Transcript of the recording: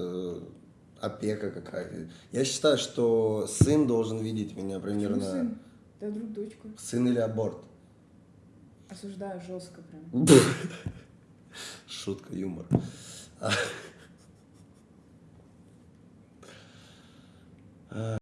Э, опека какая-то. Я считаю, что сын должен видеть меня примерно... Почему сын? Да вдруг дочка. Сын или аборт? Осуждаю жестко прям. Шутка, юмор.